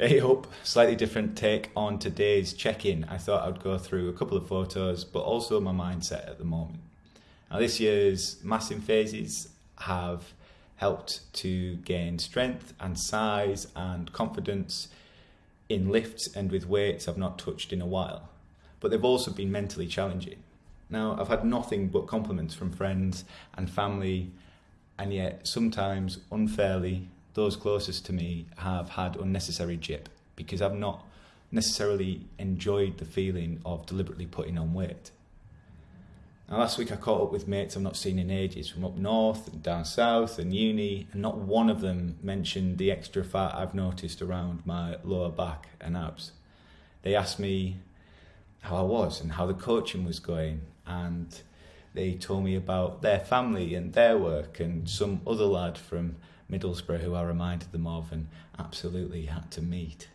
Hey up, slightly different take on today's check-in. I thought I'd go through a couple of photos, but also my mindset at the moment. Now this year's massing phases have helped to gain strength and size and confidence in lifts and with weights I've not touched in a while. But they've also been mentally challenging. Now I've had nothing but compliments from friends and family and yet sometimes unfairly those closest to me have had unnecessary jip because I've not necessarily enjoyed the feeling of deliberately putting on weight. Now, last week I caught up with mates I've not seen in ages from up north and down south and uni, and not one of them mentioned the extra fat I've noticed around my lower back and abs. They asked me how I was and how the coaching was going, and they told me about their family and their work and some other lad from Middlesbrough who I reminded them of and absolutely had to meet.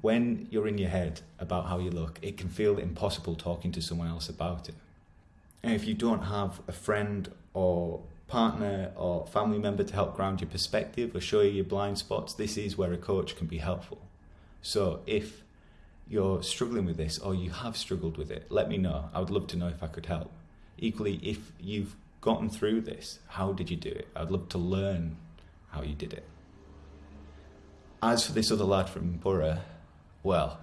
When you're in your head about how you look, it can feel impossible talking to someone else about it. And if you don't have a friend or partner or family member to help ground your perspective or show you your blind spots, this is where a coach can be helpful. So if you're struggling with this or you have struggled with it, let me know. I would love to know if I could help. Equally, if you've gotten through this? How did you do it? I'd love to learn how you did it. As for this other lad from Boro, well,